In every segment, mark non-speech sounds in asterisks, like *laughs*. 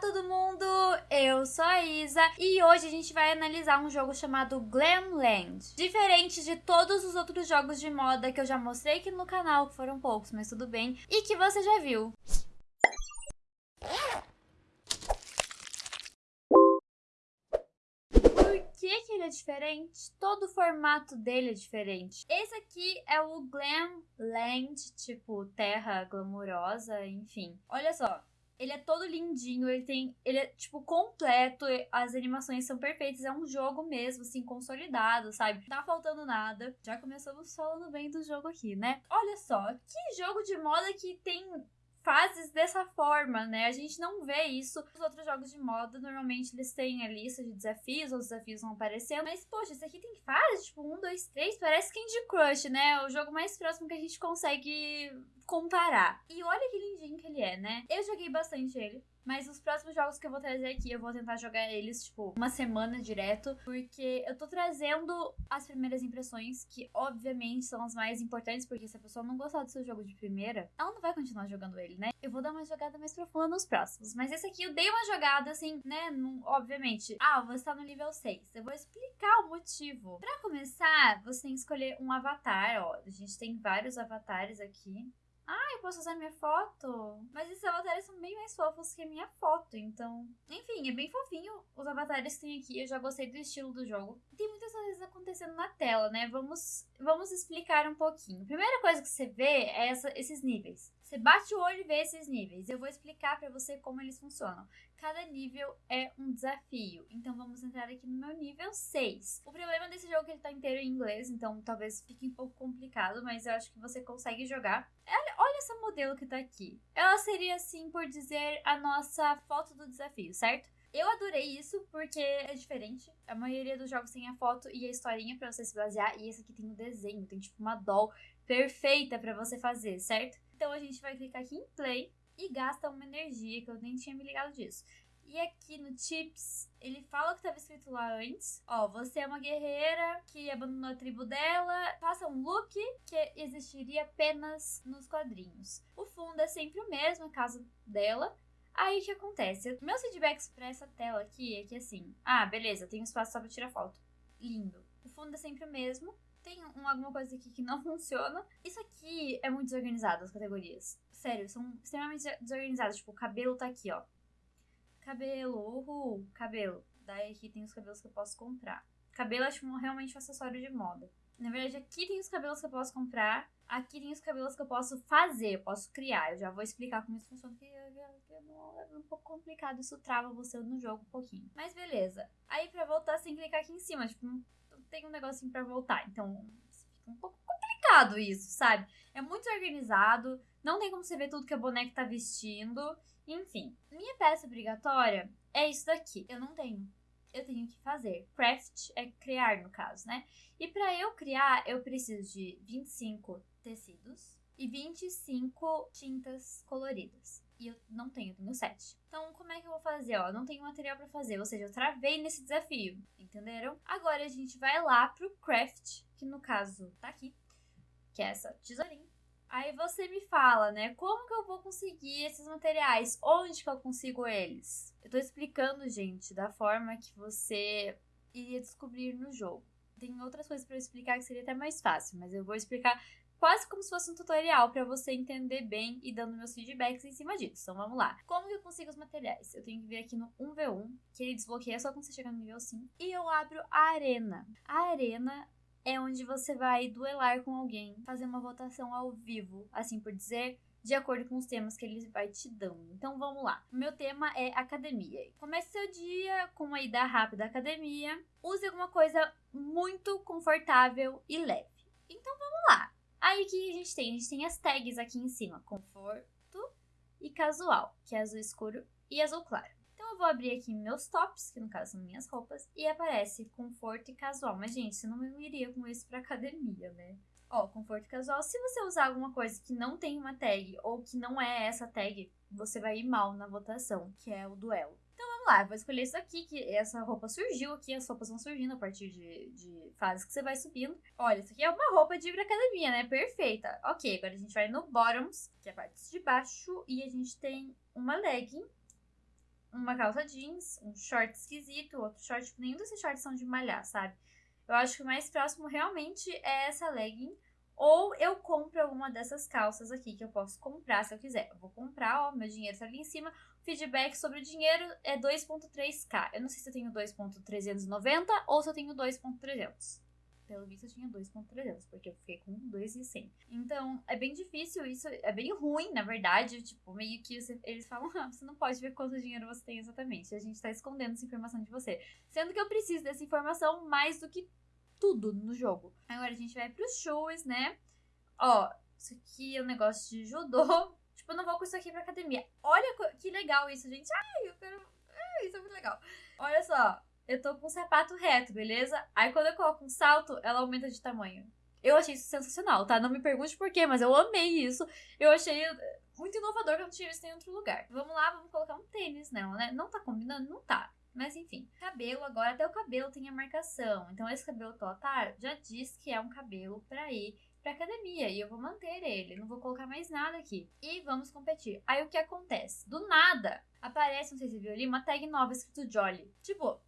todo mundo! Eu sou a Isa e hoje a gente vai analisar um jogo chamado Glamland. Diferente de todos os outros jogos de moda que eu já mostrei aqui no canal, que foram poucos, mas tudo bem, e que você já viu. Que, que ele é diferente? Todo o formato dele é diferente. Esse aqui é o Glamland, tipo terra glamurosa, enfim. Olha só, ele é todo lindinho, ele tem. Ele é, tipo, completo, as animações são perfeitas, é um jogo mesmo, assim, consolidado, sabe? Não tá faltando nada. Já começamos falando bem do jogo aqui, né? Olha só, que jogo de moda que tem fases dessa forma, né? A gente não vê isso nos outros jogos de moda. Normalmente eles têm a lista de desafios, os desafios vão aparecendo. Mas, poxa, esse aqui tem fase, tipo, um, dois, três. Parece Candy Crush, né? O jogo mais próximo que a gente consegue comparar. E olha que lindinho que ele é, né? Eu joguei bastante ele. Mas os próximos jogos que eu vou trazer aqui, eu vou tentar jogar eles, tipo, uma semana direto. Porque eu tô trazendo as primeiras impressões, que obviamente são as mais importantes, porque se a pessoa não gostar do seu jogo de primeira, ela não vai continuar jogando ele, né? Eu vou dar uma jogada mais profunda nos próximos. Mas esse aqui eu dei uma jogada, assim, né? obviamente. Ah, você tá no nível 6. Eu vou explicar o motivo. Pra começar, você tem que escolher um avatar, ó. A gente tem vários avatares aqui. Ah, eu posso usar minha foto? Mas esses avatares são bem mais fofos que a minha foto, então... Enfim, é bem fofinho os avatares que tem aqui. Eu já gostei do estilo do jogo. Tem muitas coisas acontecendo na tela, né? Vamos, vamos explicar um pouquinho. Primeira coisa que você vê é essa, esses níveis. Você bate o olho e vê esses níveis. Eu vou explicar para você como eles funcionam. Cada nível é um desafio. Então vamos entrar aqui no meu nível 6. O problema desse jogo é que ele tá inteiro em inglês, então talvez fique um pouco complicado, mas eu acho que você consegue jogar. Olha, olha essa modelo que tá aqui. Ela seria, assim, por dizer, a nossa foto do desafio, certo? Eu adorei isso porque é diferente. A maioria dos jogos tem a foto e a historinha para você se basear, e esse aqui tem o desenho, tem tipo uma doll perfeita para você fazer, certo? Então a gente vai clicar aqui em play e gasta uma energia, que eu nem tinha me ligado disso. E aqui no Tips, ele fala o que estava escrito lá antes. Ó, você é uma guerreira que abandonou a tribo dela. Faça um look que existiria apenas nos quadrinhos. O fundo é sempre o mesmo, a casa dela. Aí o que acontece? Meus feedbacks para essa tela aqui é que assim, ah, beleza, tem um espaço só para tirar foto. Lindo. O fundo é sempre o mesmo tem um, alguma coisa aqui que não *laughs* funciona. Isso aqui é muito desorganizado, as categorias. Sério, são extremamente desorganizadas. Tipo, o cabelo tá aqui, ó. Cabelo, uhul, cabelo. Daí aqui tem os cabelos que eu posso comprar. Cabelo é tipo, realmente um acessório de moda. Na verdade, aqui tem os cabelos que eu posso comprar. Aqui tem os cabelos que eu posso fazer, eu posso criar. Eu já vou explicar como isso funciona, porque é um pouco complicado. Isso trava você no jogo um pouquinho. Mas beleza. Aí pra voltar, que clicar aqui em cima. Tipo, tem um negocinho para voltar. Então, fica um pouco complicado isso, sabe? É muito organizado, não tem como você ver tudo que a boneca tá vestindo. Enfim, minha peça obrigatória é isso daqui. Eu não tenho. Eu tenho que fazer. Craft é criar, no caso, né? E para eu criar, eu preciso de 25 tecidos e 25 tintas coloridas e eu não tenho, eu tenho 7. Então, como é que eu vou fazer? Ó, eu não tenho material para fazer, ou seja, eu travei nesse desafio, entenderam? Agora a gente vai lá pro craft, que no caso tá aqui, que é essa tesourinha. Aí você me fala, né, como que eu vou conseguir esses materiais? Onde que eu consigo eles? Eu tô explicando, gente, da forma que você iria descobrir no jogo. Tem outras coisas para explicar que seria até mais fácil, mas eu vou explicar quase como se fosse um tutorial para você entender bem e dando meus feedbacks em cima disso. Então vamos lá. Como que eu consigo os materiais? Eu tenho que vir aqui no 1v1, que ele desbloqueia só quando você chegar no nível 5, e eu abro a arena. A arena é onde você vai duelar com alguém, fazer uma votação ao vivo, assim por dizer, de acordo com os temas que ele vai te dando. Então vamos lá. O meu tema é academia. Comece seu dia com uma ida rápida à academia. Use alguma coisa muito confortável e leve. Então vamos lá. Aí o que a gente tem? A gente tem as tags aqui em cima: conforto e casual, que é azul escuro e azul claro. Então eu vou abrir aqui meus tops, que no caso são minhas roupas, e aparece conforto e casual. Mas, gente, você não iria com isso pra academia, né? Ó, conforto e casual. Se você usar alguma coisa que não tem uma tag ou que não é essa tag, você vai ir mal na votação, que é o duelo lá, vou escolher isso aqui, que essa roupa surgiu aqui, as roupas vão surgindo a partir de, de fases que você vai subindo. Olha, isso aqui é uma roupa de academia, né? Perfeita. Ok, agora a gente vai no bottoms, que é a parte de baixo, e a gente tem uma legging, uma calça jeans, um short esquisito, outro short. Nenhum desses shorts são de malhar, sabe? Eu acho que o mais próximo realmente é essa legging. Ou eu compro alguma dessas calças aqui que eu posso comprar se eu quiser. Eu vou comprar, ó, meu dinheiro tá ali em cima. Feedback sobre o dinheiro é 2.3k. Eu não sei se eu tenho 2.390 ou se eu tenho 2.300. Pelo visto eu tinha 2.300, porque eu fiquei com 2,100. Então, é bem difícil isso, é bem ruim, na verdade. Tipo, meio que você, eles falam, *laughs* ah, você não pode ver quanto dinheiro você tem exatamente. A gente tá escondendo essa informação de você. Sendo que eu preciso dessa informação mais do que tudo no jogo. Agora a gente vai pros shows, né? Ó, isso aqui é um negócio de judô. *laughs* Tipo, eu não vou com isso aqui pra academia. Olha que legal isso, gente. Ai, eu quero. Ai, isso é muito legal. Olha só, eu tô com um sapato reto, beleza? Aí quando eu coloco um salto, ela aumenta de tamanho. Eu achei isso sensacional, tá? Não me pergunte por quê, mas eu amei isso. Eu achei muito inovador que eu não tinha visto em outro lugar. Vamos lá, vamos colocar um tênis nela, né? Não tá combinando? Não tá. Mas enfim, cabelo agora, até o cabelo tem a marcação. Então esse cabelo Totar já diz que é um cabelo para ir pra academia e eu vou manter ele, não vou colocar mais nada aqui. E vamos competir. Aí o que acontece? Do nada aparece, não sei se você viu ali, uma tag nova escrito Jolly. Tipo,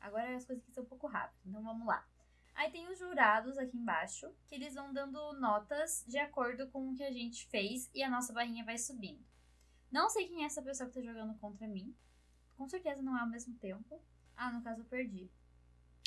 agora as coisas aqui são um pouco rápidas, então vamos lá. Aí tem os jurados aqui embaixo, que eles vão dando notas de acordo com o que a gente fez e a nossa barrinha vai subindo. Não sei quem é essa pessoa que tá jogando contra mim, com certeza não é ao mesmo tempo. Ah, no caso eu perdi.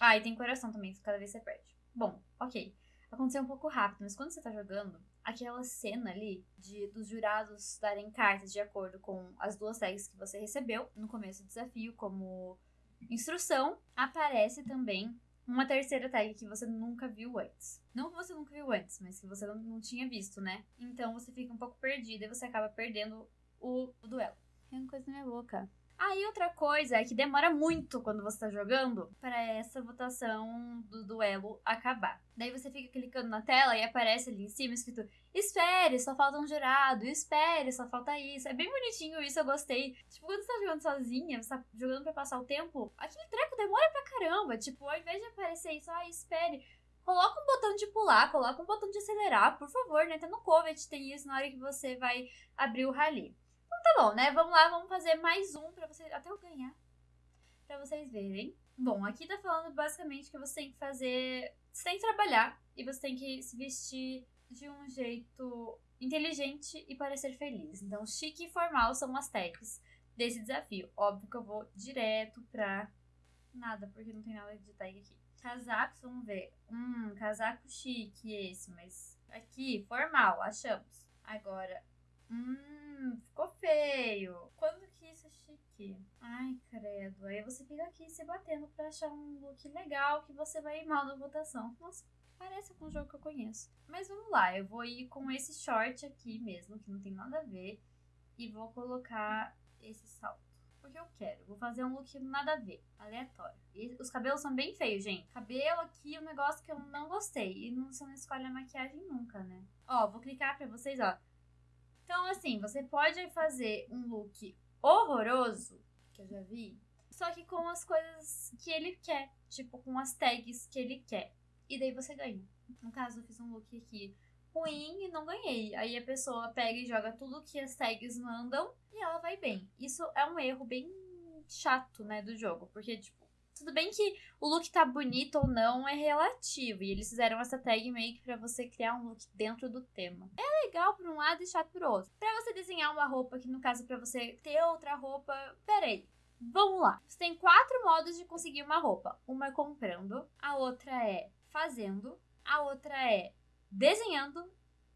Ah, e tem coração também, cada vez você perde. Bom, ok. Aconteceu um pouco rápido, mas quando você tá jogando, aquela cena ali de dos jurados darem cartas de acordo com as duas tags que você recebeu no começo do desafio, como instrução, aparece também uma terceira tag que você nunca viu antes. Não que você nunca viu antes, mas que você não, não tinha visto, né? Então você fica um pouco perdida e você acaba perdendo o, o duelo. Tem uma coisa na minha boca. Aí outra coisa é que demora muito quando você tá jogando para essa votação do duelo acabar. Daí você fica clicando na tela e aparece ali em cima escrito: Espere, só falta um jurado, espere, só falta isso. É bem bonitinho isso, eu gostei. Tipo, quando você tá jogando sozinha, você tá jogando pra passar o tempo, aquele treco demora pra caramba. Tipo, ao invés de aparecer isso, ah, espere. Coloca um botão de pular, coloca um botão de acelerar, por favor, né? Até no Covet tem isso na hora que você vai abrir o rally tá bom, né? Vamos lá, vamos fazer mais um pra vocês. Até eu ganhar. Pra vocês verem. Bom, aqui tá falando basicamente que você tem que fazer. Você tem que trabalhar e você tem que se vestir de um jeito inteligente e parecer feliz. Então, chique e formal são as tags desse desafio. Óbvio que eu vou direto pra nada, porque não tem nada de tag aqui. Casacos, vamos ver. Hum, casaco chique esse, mas aqui, formal, achamos. Agora, Hum, ficou feio. Quando que isso é chique? Ai, credo. Aí você fica aqui se batendo pra achar um look legal que você vai ir mal na votação. Nossa, parece com um jogo que eu conheço. Mas vamos lá, eu vou ir com esse short aqui mesmo, que não tem nada a ver. E vou colocar esse salto. Porque eu quero. Vou fazer um look nada a ver, aleatório. E os cabelos são bem feios, gente. Cabelo aqui é um negócio que eu não gostei. E não, você não escolhe a maquiagem nunca, né? Ó, vou clicar pra vocês, ó. Então, assim, você pode fazer um look horroroso, que eu já vi, só que com as coisas que ele quer, tipo com as tags que ele quer. E daí você ganha. No caso, eu fiz um look aqui ruim e não ganhei. Aí a pessoa pega e joga tudo que as tags mandam e ela vai bem. Isso é um erro bem chato, né, do jogo, porque tipo tudo bem que o look tá bonito ou não é relativo. E eles fizeram essa tag meio que pra você criar um look dentro do tema. É legal por um lado e chato por outro. Pra você desenhar uma roupa, que no caso pra você ter outra roupa. Peraí. Vamos lá. Você tem quatro modos de conseguir uma roupa. Uma é comprando, a outra é fazendo, a outra é desenhando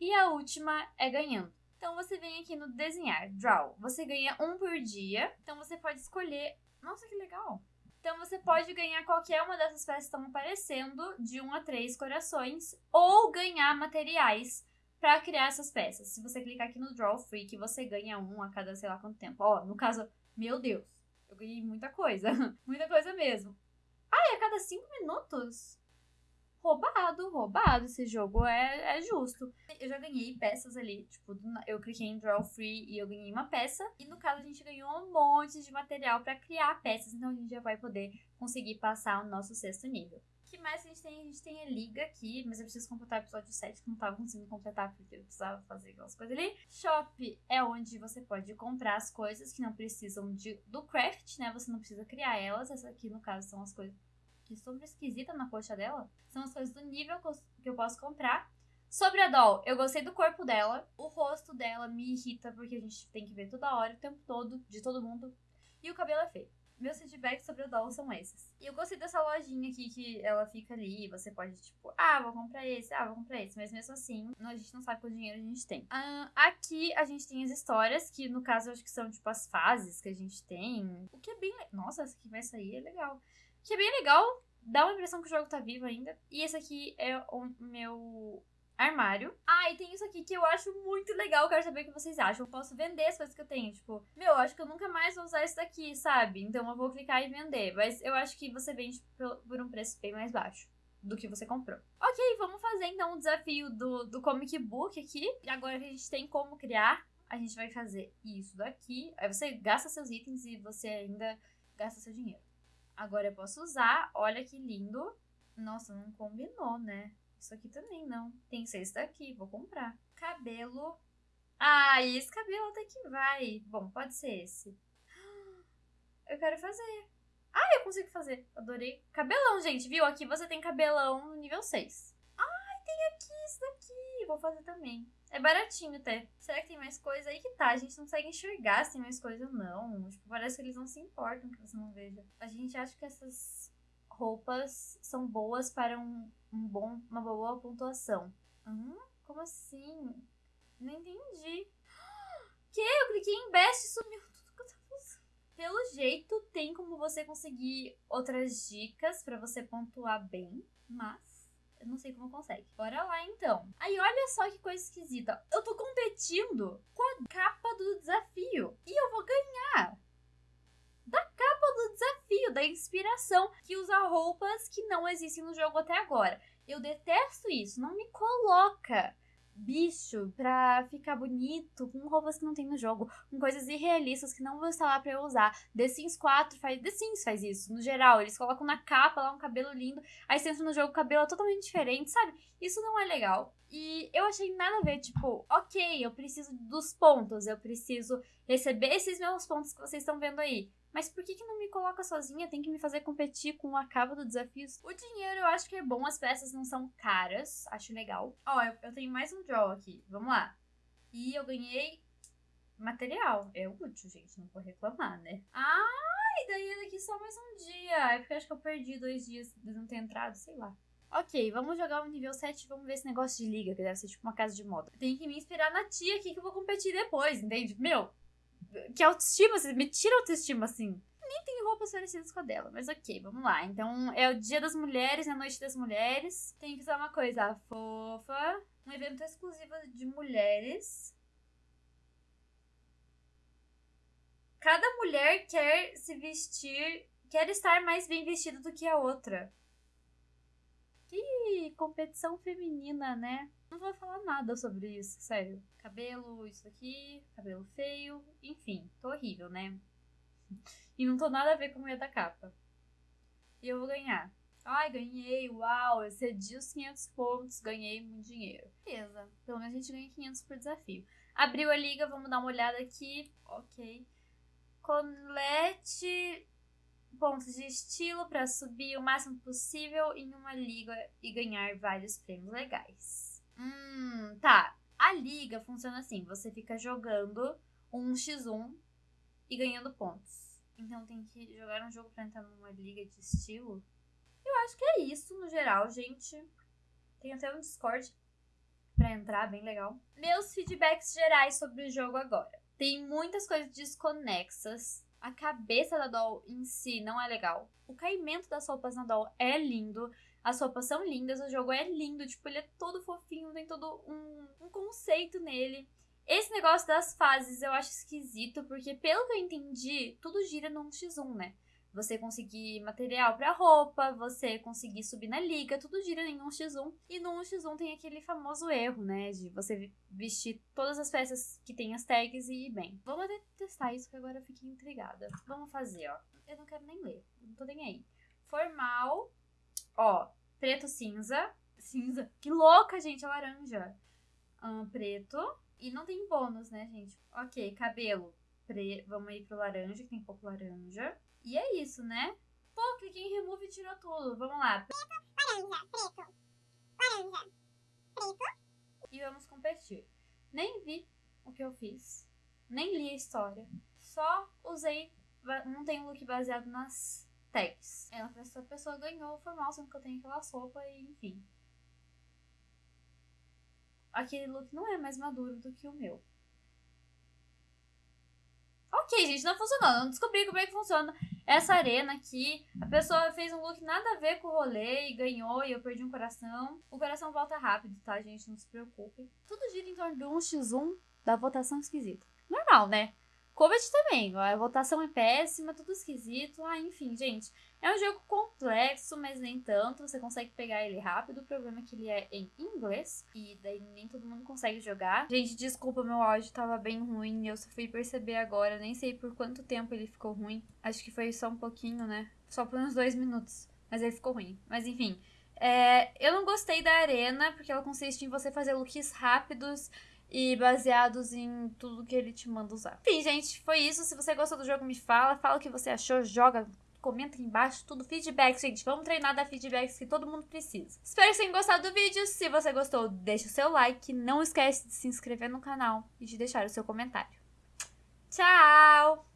e a última é ganhando. Então você vem aqui no desenhar, draw. Você ganha um por dia. Então você pode escolher. Nossa, que legal! Então você pode ganhar qualquer uma dessas peças que estão aparecendo, de 1 a 3 corações, ou ganhar materiais para criar essas peças. Se você clicar aqui no Draw Free, que você ganha um a cada sei lá quanto tempo. Ó, no caso, meu Deus, eu ganhei muita coisa. *laughs* muita coisa mesmo. Ah, a cada 5 minutos? Roubado, roubado. Esse jogo é, é justo. Eu já ganhei peças ali, tipo, eu cliquei em Draw Free e eu ganhei uma peça. E no caso a gente ganhou um monte de material para criar peças, então a gente já vai poder conseguir passar o nosso sexto nível. que mais a gente tem? A gente tem a liga aqui, mas eu preciso completar o episódio 7, que não tava conseguindo completar porque eu precisava fazer aquelas coisas ali. Shop é onde você pode comprar as coisas que não precisam de, do craft, né? Você não precisa criar elas. Essa aqui, no caso, são as coisas que super esquisita na coxa dela. São as coisas do nível que eu posso comprar. Sobre a Doll, eu gostei do corpo dela. O rosto dela me irrita porque a gente tem que ver toda hora, o tempo todo, de todo mundo. E o cabelo é feio. Meus feedbacks sobre o Doll são esses. E eu gostei dessa lojinha aqui que ela fica ali. Você pode, tipo, ah, vou comprar esse, ah, vou comprar esse. Mas mesmo assim, a gente não sabe quanto dinheiro a gente tem. Ah, aqui a gente tem as histórias, que no caso eu acho que são, tipo, as fases que a gente tem. O que é bem. Nossa, essa aqui vai sair, é legal. Que é bem legal. Dá uma impressão que o jogo tá vivo ainda. E esse aqui é o meu armário. Ah, e tem isso aqui que eu acho muito legal, quero saber o que vocês acham. Eu posso vender as coisas que eu tenho, tipo, meu, acho que eu nunca mais vou usar isso daqui, sabe? Então eu vou clicar e vender. Mas eu acho que você vende por um preço bem mais baixo do que você comprou. Ok, vamos fazer então o desafio do, do comic book aqui. Agora que a gente tem como criar, a gente vai fazer isso daqui. Aí você gasta seus itens e você ainda gasta seu dinheiro. Agora eu posso usar, olha que lindo. Nossa, não combinou, né? Isso aqui também não. Tem seis daqui, vou comprar. Cabelo. Ah, esse cabelo até que vai. Bom, pode ser esse. *gasps* Eu quero fazer. Ah, eu consigo fazer. Adorei. Cabelão, gente, viu? Aqui você tem cabelão no nível 6. Ai, tem aqui isso daqui. Vou fazer também. É baratinho até. Será que tem mais coisa aí que tá? A gente não consegue enxergar se tem mais coisa ou não. Tipo, parece que eles não se importam que você não veja. A gente acha que essas roupas são boas para um, um bom, uma boa pontuação. Hum? Como assim? Não entendi. *gasps* Que? Eu cliquei em best e sumiu tudo que eu tava usando. Pelo jeito, tem como você conseguir outras dicas para você pontuar bem, mas eu não sei como consegue. Bora lá então. Aí olha só que coisa esquisita. Eu tô competindo com a capa do desafio e eu vou ganhar da capa do desafio, da inspiração, que usa roupas que não existem no jogo até agora. Eu detesto isso, não me coloca bicho pra ficar bonito com roupas que não tem no jogo, com coisas irrealistas que não vão estar lá pra eu usar. The Sims 4 faz. The Sims faz isso, no geral. Eles colocam na capa lá um cabelo lindo, aí você entra no jogo, o cabelo é totalmente diferente, sabe? Isso não é legal. E eu achei nada a ver, tipo, ok, eu preciso dos pontos, eu preciso receber esses meus pontos que vocês estão vendo aí. Mas por que, que não me coloca sozinha? Tem que me fazer competir com a cabo do desafio. O dinheiro eu acho que é bom, as peças não são caras. Acho legal. Ó, eu, eu tenho mais um draw aqui. Vamos lá. E eu ganhei material. É útil, gente. Não vou reclamar, né? E daí daqui só mais um dia. É porque eu acho que eu perdi dois dias de não ter entrado, sei lá. Ok, vamos jogar o nível 7 e vamos ver esse negócio de liga, que deve ser tipo uma casa de moda. Tem que me inspirar na tia aqui que eu vou competir depois, entende? Meu, que autoestima, você me tira autoestima assim. Nem tem roupas parecidas com a dela, mas ok, vamos lá. Então é o dia das mulheres, é a noite das mulheres. Tem que usar uma coisa fofa. Um evento exclusivo de mulheres. Cada mulher quer se vestir, quer estar mais bem vestida do que a outra. Que competição feminina, né? Não vou falar nada sobre isso, sério. Cabelo, isso aqui, cabelo feio, enfim, tô horrível, né? *laughs* E não tô nada a ver com a mulher da capa. E eu vou ganhar. Ai, ganhei, uau, eu cedi os 500 pontos, ganhei muito dinheiro. Beleza, pelo menos a gente ganha 500 por desafio. Abriu a liga, vamos dar uma olhada aqui. Ok. Colete pontos de estilo para subir o máximo possível em uma liga e ganhar vários prêmios legais. Hum, tá. A liga funciona assim: você fica jogando um x1 e ganhando pontos. Então tem que jogar um jogo pra entrar numa liga de estilo. Eu acho que é isso no geral, gente. Tem até um Discord pra entrar, bem legal. Meus feedbacks gerais sobre o jogo agora. Tem muitas coisas desconexas. A cabeça da doll em si não é legal. O caimento das roupas na doll é lindo. As roupas são lindas, o jogo é lindo, tipo, ele é todo fofinho, tem todo um, um conceito nele. Esse negócio das fases eu acho esquisito, porque pelo que eu entendi, tudo gira num X1, né? Você conseguir material para roupa, você conseguir subir na liga, tudo gira em um x1. E no 1x1 tem aquele famoso erro, né? De você vestir todas as peças que tem as tags e ir bem. Vamos testar isso que agora eu fiquei intrigada. Vamos fazer, ó. Eu não quero nem ler, não tô nem aí. Formal, Ó, preto cinza. Cinza? Que louca, gente, é laranja. Um, preto. E não tem bônus, né, gente? Ok, cabelo. Pre... Vamos ir pro laranja, que tem pouco laranja. E é isso, né? Pô, cliquei em remove e tirou tudo. Vamos lá. Preto, laranja, preto, laranja, preto. E vamos competir. Nem vi o que eu fiz. Nem li a história. Só usei. Não tem look baseado nas tags. Essa pessoa ganhou o formal, sendo que eu tenho aquela sopa e enfim. Aquele look não é mais maduro do que o meu. Ok, gente, não funcionou. Não descobri como é que funciona essa arena aqui. A pessoa fez um look nada a ver com o rolê e ganhou e eu perdi um coração. O coração volta rápido, tá, gente? Não se preocupe. Tudo gira em torno de um x1 da votação esquisita. Normal, né? Covid também, a votação é péssima, tudo esquisito. Ah, enfim, gente. É um jogo complexo, mas nem tanto. Você consegue pegar ele rápido. O problema é que ele é em inglês. E daí nem todo mundo consegue jogar. Gente, desculpa, meu áudio tava bem ruim. Eu só fui perceber agora. Nem sei por quanto tempo ele ficou ruim. Acho que foi só um pouquinho, né? Só por uns dois minutos. Mas ele ficou ruim. Mas enfim. É, eu não gostei da arena, porque ela consiste em você fazer looks rápidos e baseados em tudo que ele te manda usar. Enfim, gente, foi isso. Se você gostou do jogo, me fala. Fala o que você achou, joga, comenta aqui embaixo, tudo feedback, gente. Vamos treinar da feedbacks que todo mundo precisa. Espero que tenham gostado do vídeo. Se você gostou, deixa o seu like. Não esquece de se inscrever no canal e de deixar o seu comentário. Tchau!